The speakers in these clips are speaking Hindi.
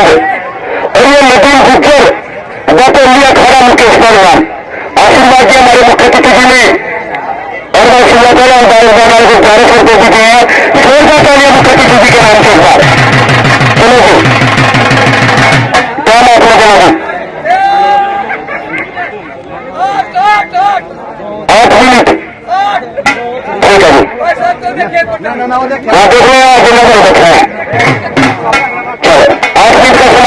और ये नदीम गुज्जर डॉक्टर लिया खड़ा मुकेश पहलवान आशीर्वाद दिया हमारे मुख्य अतिथि जी ने। और मैं और बारिश को जारी कर दे दी है। जोरदार तालियाँ मुख्य अतिथि जी के नाम से बार। चलो जी। क्या चला जी आठ मिनट। ठीक है जी। हाँ देख लो आप जिला को देखा है।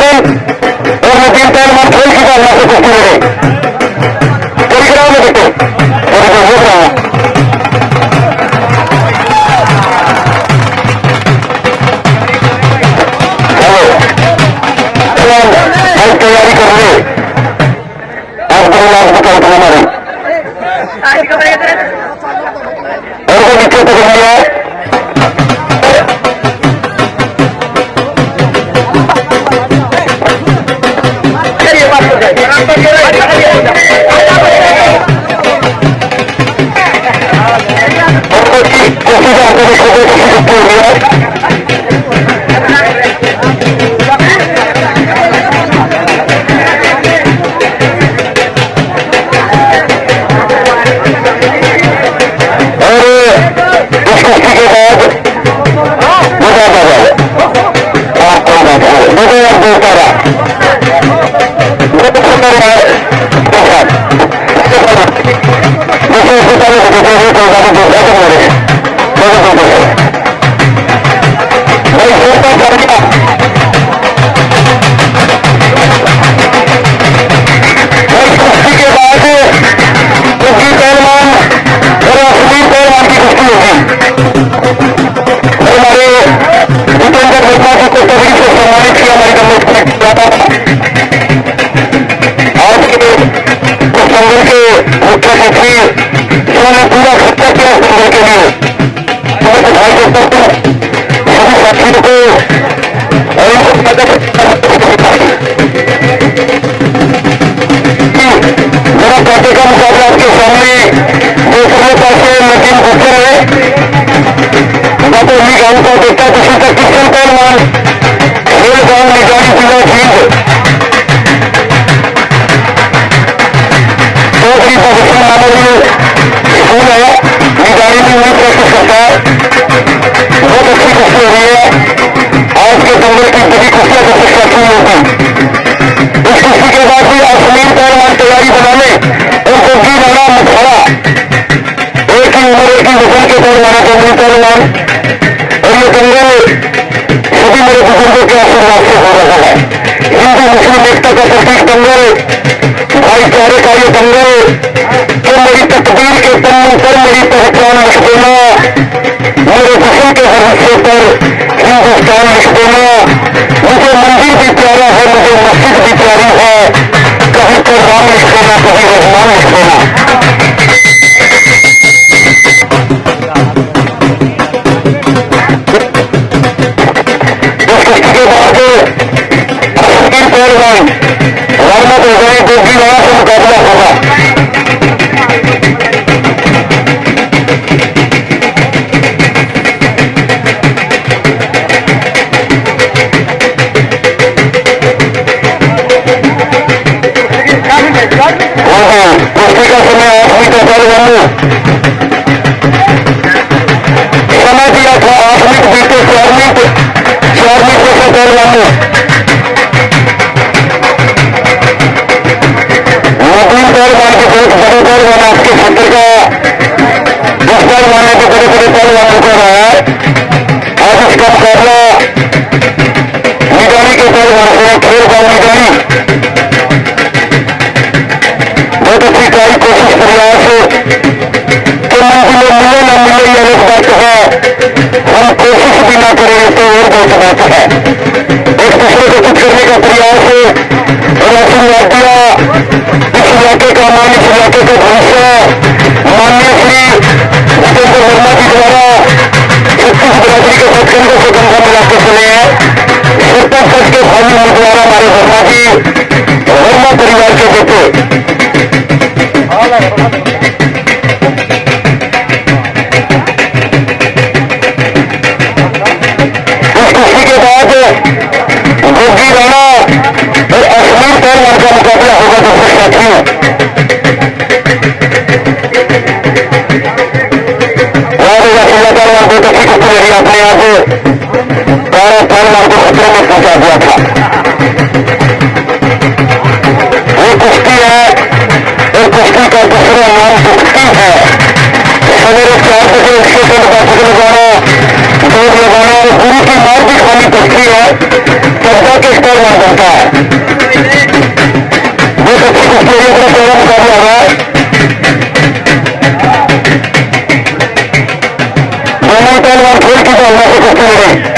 से भाई किशन और नदीम पहलवान खेल की बात से कुश्ती कोई कराओ ना के मुख्य सचिव जिन्होंने पूरा खर्चा किया संगठन के लिए मैं सभी साथियों को मेरा पार्टी का मुकाबला आपके सामने दूसरे पासे नदीम गुप्तर है डॉक्टर ली गाँव का देखता किसी का किशन पहलवान खेल गाँव निजारी जिला जींद चौधरी भगत मानवीय स्कूल है निजारी में वही प्रैक्टिस करता है बहुत अच्छी कुश्ती हो रही है आज के दंगल की बड़ी कुश्तियाँ सबसे काफ़ी होगी इस कुश्ती के बाद भी अश्लील पहलवान तैयारी बनाने और गुग्गी राणा मखड़ा एक ही उम्र एक ही वज़न के पहलवान गुग्गी पहलवान और ये दंगल सभी मेरे बुज़ुर्गों के आशीर्वाद से हो रहा है हिंदू मुस्लिम एकता का प्रतीक दंगल भाईचारे का ये दंगल असुद्दीन पहलवान रहमत हो गए गोगी वहाँ से मुकाबला होगा हाँ वक्त है। एक दूसरे को कुछ करने का प्रयास राशि दिया इस इलाके का मान इस इलाके का भविष्य मान्य श्री जितेंद्र वर्मा जी द्वारा छत्तीस बिरादरी के साथ कंधे से कंधा मिलाकर चले हैं। सरपंच पद के भावी उम्मीदवार हमारे वर्मा जी, वर्मा परिवार के बेटे। गोगी राणा और अश्मीर पर का मुकाबला होगा दर्शक साथियों पड़ती है चर्चा के स्तर बन जाता है। जो सबसे कुछ है अपना पहला कर रहा है। दोनों पहलवान खेल की भावना